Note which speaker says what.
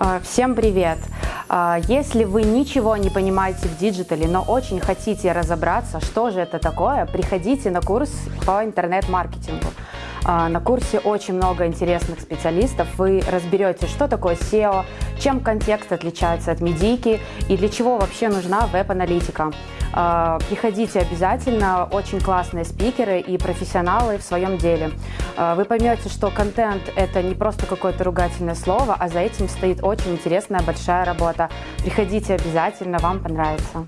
Speaker 1: А, Всем привет! А, Если вы ничего не понимаете в диджитале, но очень хотите разобраться, что же это такое, приходите на курс по интернет-маркетингу. А, На курсе очень много интересных специалистов. Вы разберете, что такое SEO, чем контекст отличается от медийки и для чего вообще нужна веб-аналитика. А, Приходите обязательно, очень классные спикеры и профессионалы в своем деле. А, Вы поймете, что контент – это не просто какое-то ругательное слово, а за этим стоит очень интересная большая работа. Приходите обязательно, вам понравится.